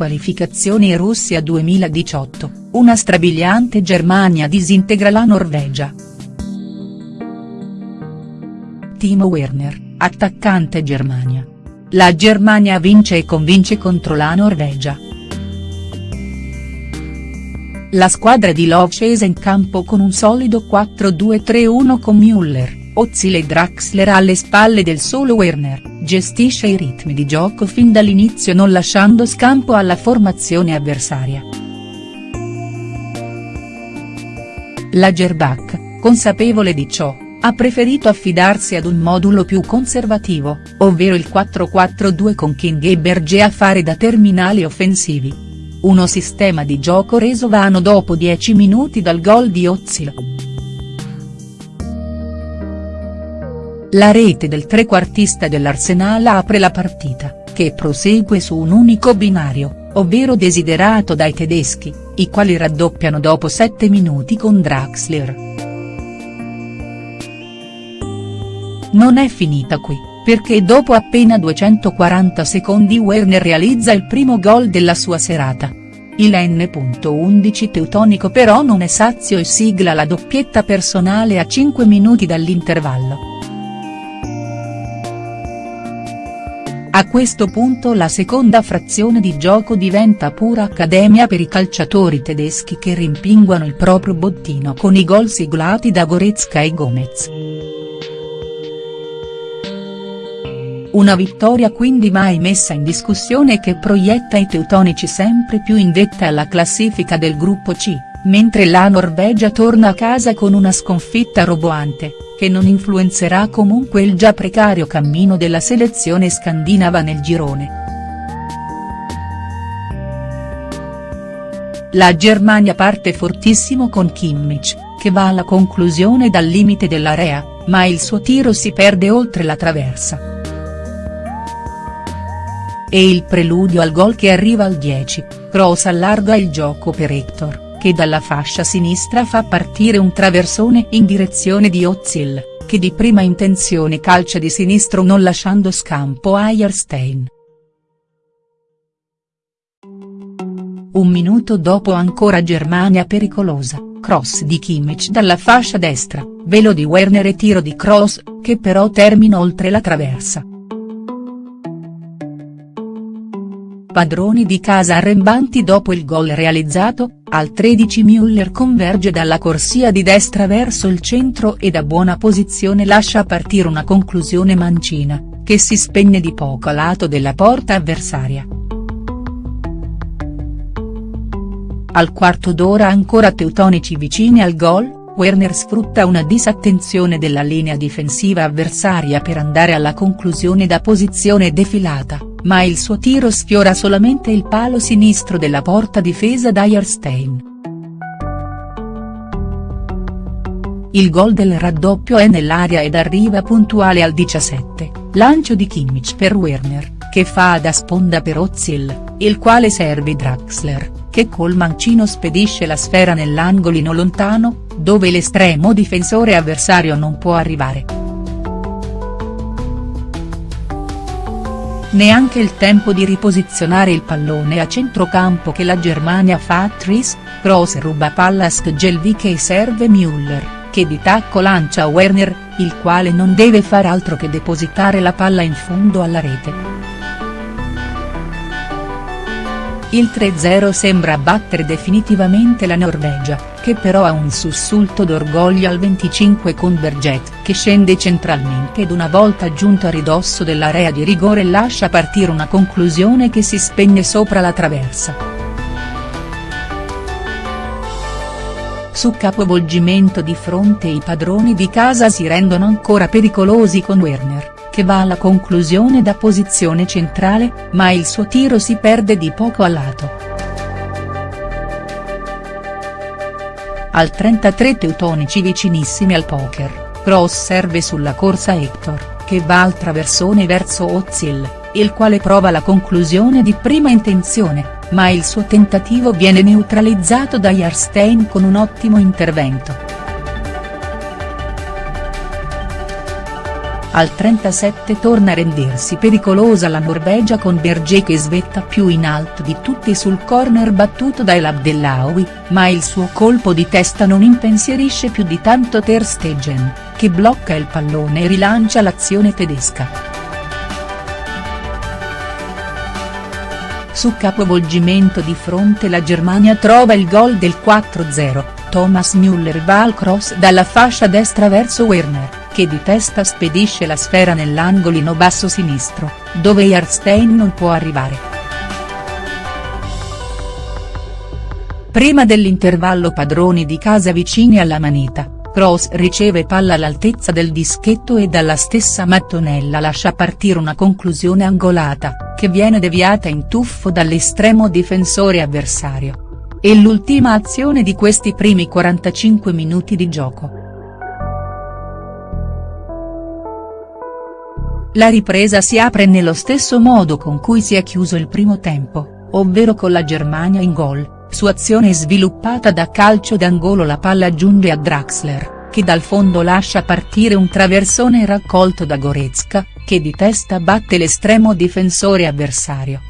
qualificazioni Russia 2018, una strabiliante Germania disintegra la Norvegia. Timo Werner, attaccante Germania. La Germania vince e convince contro la Norvegia. La squadra di Love scese in campo con un solido 4-2-3-1 con Müller, Ozil e Draxler alle spalle del solo Werner, gestisce i ritmi di gioco fin dall'inizio non lasciando scampo alla formazione avversaria. La Gerbach, consapevole di ciò, ha preferito affidarsi ad un modulo più conservativo, ovvero il 4-4-2 con King e Berger a fare da terminali offensivi. Uno sistema di gioco reso vano dopo 10 minuti dal gol di Ozil. La rete del trequartista dell'Arsenal apre la partita, che prosegue su un unico binario, ovvero desiderato dai tedeschi, i quali raddoppiano dopo 7 minuti con Draxler. Non è finita qui, perché dopo appena 240 secondi Werner realizza il primo gol della sua serata. Il N.11 teutonico però non è sazio e sigla la doppietta personale a 5 minuti dall'intervallo. A questo punto la seconda frazione di gioco diventa pura accademia per i calciatori tedeschi che rimpinguano il proprio bottino con i gol siglati da Goretzka e Gomez. Una vittoria quindi mai messa in discussione che proietta i teutonici sempre più in vetta alla classifica del gruppo C, mentre la Norvegia torna a casa con una sconfitta roboante, che non influenzerà comunque il già precario cammino della selezione scandinava nel girone. La Germania parte fortissimo con Kimmich, che va alla conclusione dal limite dell'area, ma il suo tiro si perde oltre la traversa e il preludio al gol che arriva al 10, Kroos allarga il gioco per Hector, che dalla fascia sinistra fa partire un traversone in direzione di Ozil, che di prima intenzione calcia di sinistro non lasciando scampo a Eierstein. Un minuto dopo ancora Germania pericolosa, cross di Kimmich dalla fascia destra, velo di Werner e tiro di Kroos, che però termina oltre la traversa. Padroni di casa arrembanti dopo il gol realizzato, al 13 Müller converge dalla corsia di destra verso il centro e da buona posizione lascia partire una conclusione mancina, che si spegne di poco a lato della porta avversaria. Al quarto d'ora ancora teutonici vicini al gol, Werner sfrutta una disattenzione della linea difensiva avversaria per andare alla conclusione da posizione defilata ma il suo tiro sfiora solamente il palo sinistro della porta difesa da Jahrstein. Il gol del raddoppio è nell'area ed arriva puntuale al 17, lancio di Kimmich per Werner, che fa da sponda per Ozil, il quale serve Draxler, che col mancino spedisce la sfera nell'angolino lontano, dove l'estremo difensore avversario non può arrivare. Neanche il tempo di riposizionare il pallone a centrocampo che la Germania fa a Tris, Kroos ruba palla a Skjelvik e serve Müller, che di tacco lancia Werner, il quale non deve far altro che depositare la palla in fondo alla rete. Il 3-0 sembra battere definitivamente la Norvegia, che però ha un sussulto d'orgoglio al 25 con Berget che scende centralmente ed una volta giunto a ridosso dell'area di rigore lascia partire una conclusione che si spegne sopra la traversa. Su capovolgimento di fronte i padroni di casa si rendono ancora pericolosi con Werner, che va alla conclusione da posizione centrale, ma il suo tiro si perde di poco a lato. Al 33 teutonici vicinissimi al poker, Cross serve sulla corsa Hector, che va al traversone verso Ozil, il quale prova la conclusione di prima intenzione, ma il suo tentativo viene neutralizzato da Jarstein con un ottimo intervento. Al 37 torna a rendersi pericolosa la Norvegia con Berger che svetta più in alto di tutti sul corner battuto da El Abdellaoui, ma il suo colpo di testa non impensierisce più di tanto Ter Stegen, che blocca il pallone e rilancia l'azione tedesca. Su capovolgimento di fronte la Germania trova il gol del 4-0, Thomas Müller va al cross dalla fascia destra verso Werner che di testa spedisce la sfera nell'angolino basso sinistro, dove Jarstein non può arrivare. Prima dell'intervallo padroni di casa vicini alla manita, Kroos riceve palla all'altezza del dischetto e dalla stessa mattonella lascia partire una conclusione angolata, che viene deviata in tuffo dall'estremo difensore avversario. È l'ultima azione di questi primi 45 minuti di gioco. La ripresa si apre nello stesso modo con cui si è chiuso il primo tempo, ovvero con la Germania in gol, su azione sviluppata da calcio d'angolo la palla giunge a Draxler, che dal fondo lascia partire un traversone raccolto da Goretzka, che di testa batte l'estremo difensore avversario.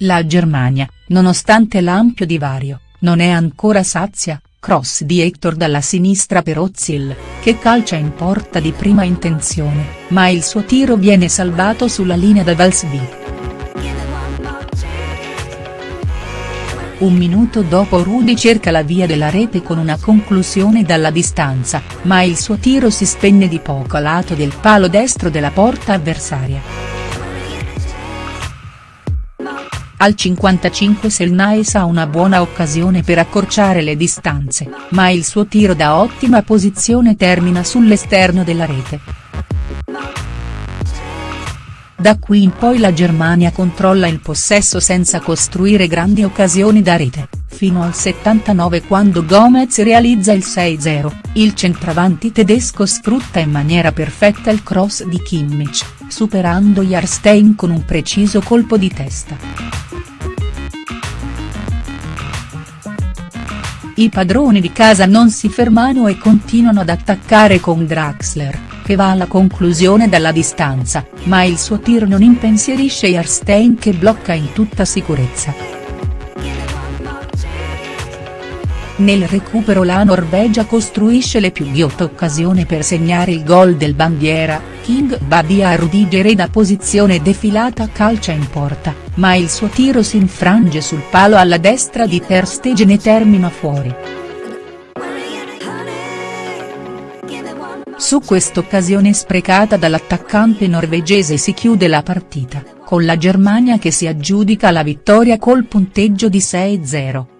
La Germania, nonostante l'ampio divario, non è ancora sazia, cross di Hector dalla sinistra per Ozil, che calcia in porta di prima intenzione, ma il suo tiro viene salvato sulla linea da Valsby. Un minuto dopo Rudy cerca la via della rete con una conclusione dalla distanza, ma il suo tiro si spegne di poco a lato del palo destro della porta avversaria. Al 55 Selnaes ha una buona occasione per accorciare le distanze, ma il suo tiro da ottima posizione termina sull'esterno della rete. Da qui in poi la Germania controlla il possesso senza costruire grandi occasioni da rete, fino al 79 quando Gomez realizza il 6-0, il centravanti tedesco sfrutta in maniera perfetta il cross di Kimmich, superando Jarstein con un preciso colpo di testa. I padroni di casa non si fermano e continuano ad attaccare con Draxler, che va alla conclusione dalla distanza, ma il suo tiro non impensierisce Jarstein che blocca in tutta sicurezza. Nel recupero la Norvegia costruisce le più ghiotte occasioni per segnare il gol del bandiera, King va via a Rudiger e da posizione defilata calcia in porta, ma il suo tiro si infrange sul palo alla destra di Ter Stegen e termina fuori. Su quest'occasione sprecata dall'attaccante norvegese si chiude la partita, con la Germania che si aggiudica la vittoria col punteggio di 6-0.